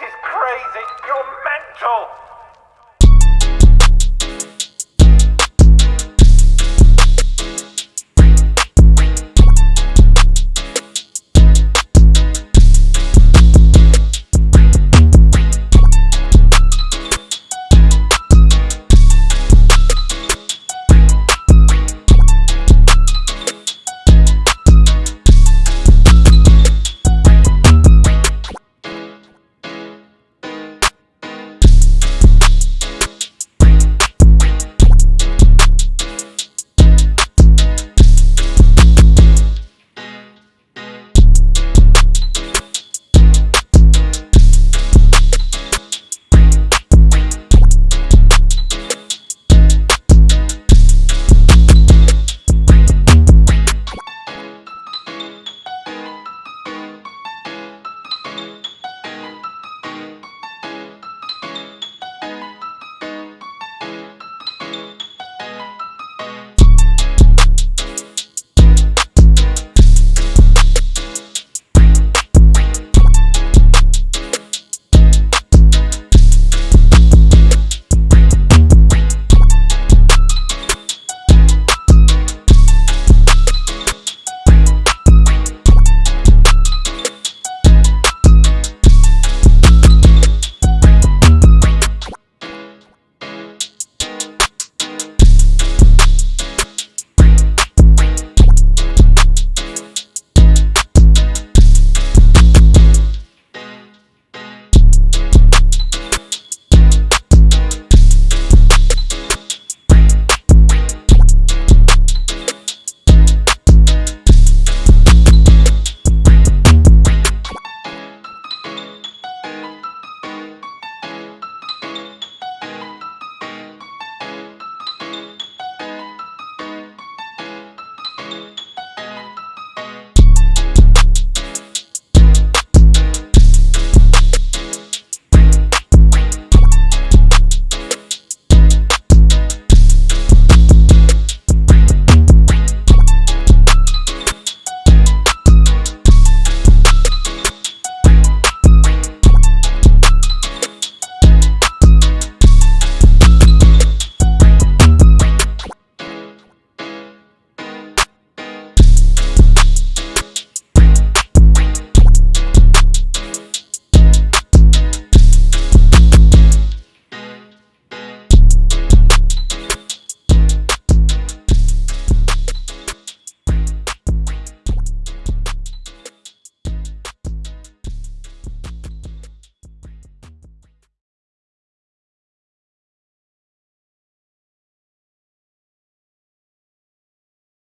This is crazy. You're mental.